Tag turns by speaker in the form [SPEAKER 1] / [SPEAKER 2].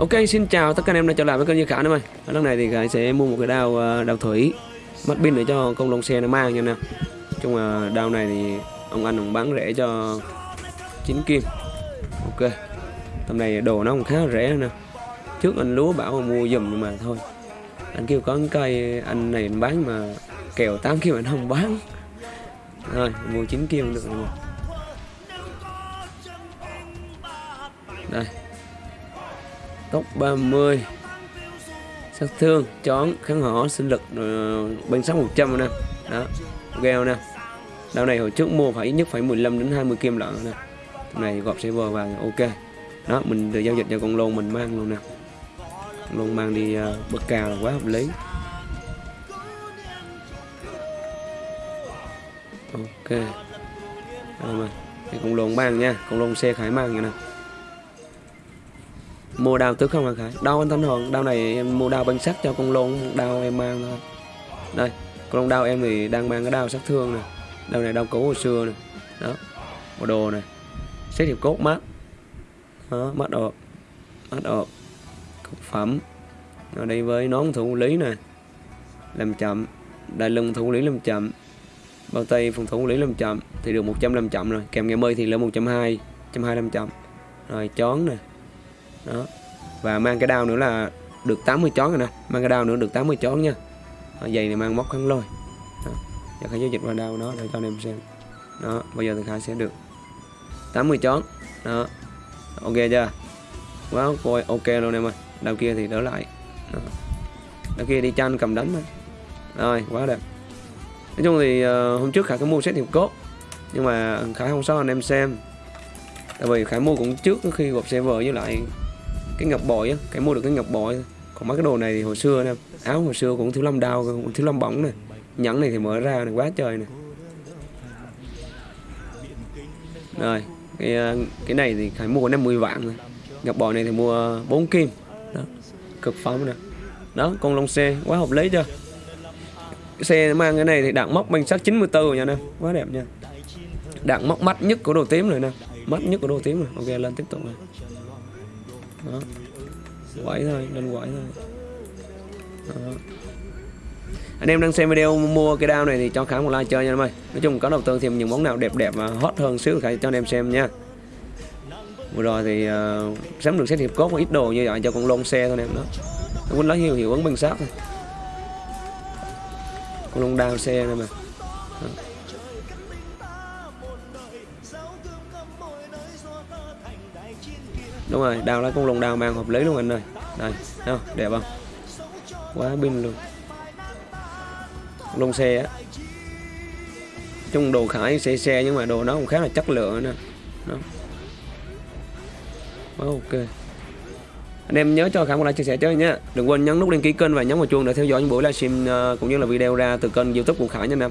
[SPEAKER 1] Ok, xin chào tất cả anh em đã trở lại với kênh Như Khả nữa ơi. Lần này thì Khải sẽ mua một cái đao ờ, đao thủy, mắt pin để cho công lông xe nó mang nha nè chung là đao này thì ông anh cũng bán rẻ cho 9 kim. Ok, Tầm này đồ nó cũng khá rẻ nè. Trước anh lúa bảo mà mua dùm nhưng mà thôi. Anh kêu có cây anh này anh bán mà kèo 8 kim anh không bán. Rồi, mua 9 kim được rồi. Đây tốc 30 sát thương chón kháng hỏ sinh lực uh, bên 6 100 nè. Đó gheo nè. Đao này hồi trước mua phải ít nhất phải 15 đến 20 kim lận nè. Này gọp server và ok. Đó mình được giao dịch cho con lôn mình mang luôn nè. Con lôn mang đi uh, bất cao là quá hợp lý. Ok. Rồi mà cái con lôn mang nha. Con lôn xe khải mang nha nè mua đao tứ không hả khải? Đau anh thanh hồn đao này em mua đao bằng sắt cho con lôn đao em mang thôi. Đây con đao em thì đang mang cái đao sát thương này. đao này đao cũ hồi xưa này, đó bộ đồ này. Xét hiệp cốt mắt. Đó mắt ộp mắt ộp cực phẩm. Ở đây với nón thủ lý này, làm chậm. Đại lưng thủ lý làm chậm. Bao tay phòng thủ lý làm chậm. Thì được 100 làm chậm rồi. Kèm nghe mơi thì lên 120 120 làm chậm. Rồi chón này đó. Và mang cái đao nữa là được 80 chón rồi nè. Mang cái đao nữa được 80 chón nha. Ở giày này mang móc khăn lôi. Đó. giờ khải giao dịch qua đao đó để cho anh em xem. Đó bây giờ thì khải sẽ được 80 chón. Đó. Ok chưa? Quá wow, ok luôn em ơi. Đao kia thì đỡ lại. Đó. đao kia đi chanh cầm đánh thôi. Rồi quá đẹp. Nói chung thì uh, hôm trước khải có mua set hiệp cốt. Nhưng mà khải không sao anh em xem. Tại vì khải mua cũng trước khi gộp server với lại cái ngọc bội á, cái mua được cái ngọc bội. Còn mấy cái đồ này thì hồi xưa nè, áo hồi xưa cũng thiếu lâm đao, cũng thiếu lâm bóng này nhẫn này thì mở ra này, quá trời này rồi, cái ờ, cái này thì phải mua 50 vạn rồi. Ngọc bội này thì mua 4 kim. Đó, cực phẩm nè. Đó, con lông xe, quá hợp lý chưa? Cái xe mang cái này thì đạn móc banh sắt 94 rồi nha nè quá đẹp nha. Đạn móc mắt nhất của đồ tím rồi nè. Mắt nhất của đồ tím rồi, ok, lên tiếp tục này đó. Quẩy thôi nên quẩy thôi. Đó. anh em đang xem video mua cái đao này thì cho khá một like chơi nha em ơi. Nói chung có đầu tư thêm những món nào đẹp đẹp và hot hơn xíu thì cho anh em xem nha. Vừa rồi thì uh, sắm được xét hiệp cốt ít đồ như vậy cho con lôn xe thôi em đó. Quýnh lấy hiệu hiệu ứng bằng sát thôi. Con lôn đao xe này mà. Đó. Đúng rồi, đào là con lồng đào mang hợp lý luôn anh ơi. Đây không? Đẹp không? Quá pin luôn. Lông xe á. Chung đồ khải xe xe nhưng mà đồ nó cũng khá là chất lượng nè đó. Quá ok. Anh em nhớ cho khải một like, chia sẻ chơi nhé đừng quên nhấn nút đăng ký kênh và nhấn vào chuông để theo dõi những buổi livestream ờ, cũng như là video ra từ kênh youtube của khải nha anh em.